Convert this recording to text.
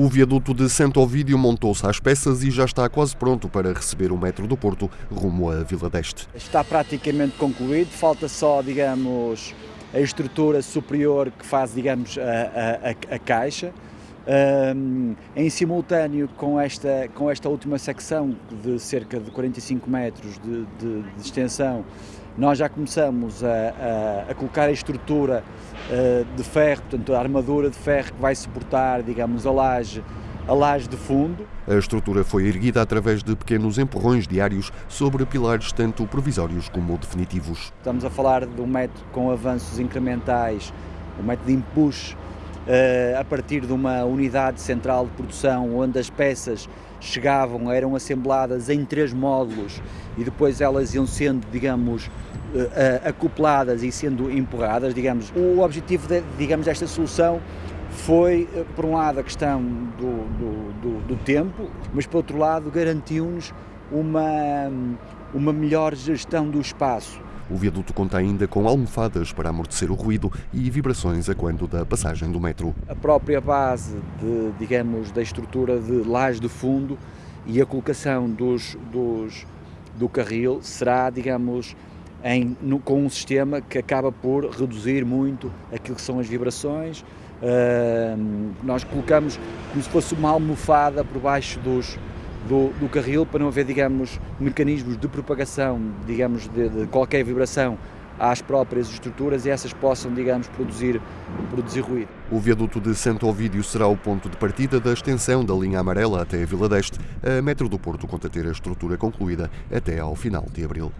O viaduto de Santo Ovídio montou-se às peças e já está quase pronto para receber o metro do Porto rumo à Vila d'Este. Está praticamente concluído, falta só, digamos, a estrutura superior que faz, digamos, a, a, a caixa. Um, em simultâneo com esta, com esta última secção de cerca de 45 metros de, de, de extensão, nós já começamos a, a, a colocar a estrutura uh, de ferro, portanto a armadura de ferro que vai suportar, digamos, a laje, a laje de fundo. A estrutura foi erguida através de pequenos empurrões diários sobre pilares tanto provisórios como definitivos. Estamos a falar de um método com avanços incrementais, um método de empuxo a partir de uma unidade central de produção onde as peças chegavam, eram assembladas em três módulos e depois elas iam sendo, digamos, uh, acopladas e sendo empurradas, digamos. O objetivo, de, digamos, desta solução foi, por um lado, a questão do, do, do, do tempo, mas, por outro lado, garantiu-nos uma, uma melhor gestão do espaço. O viaduto conta ainda com almofadas para amortecer o ruído e vibrações a quando da passagem do metro. A própria base, de, digamos, da estrutura de laje de fundo e a colocação dos, dos, do carril será, digamos, em, no, com um sistema que acaba por reduzir muito aquilo que são as vibrações. Uh, nós colocamos como se fosse uma almofada por baixo dos, do, do carril para não haver, digamos, mecanismos de propagação, digamos, de, de qualquer vibração às próprias estruturas e essas possam, digamos, produzir, produzir ruído. O viaduto de Santo Ovídio será o ponto de partida da extensão da linha amarela até a Vila d'Este. A Metro do Porto conta ter a estrutura concluída até ao final de abril.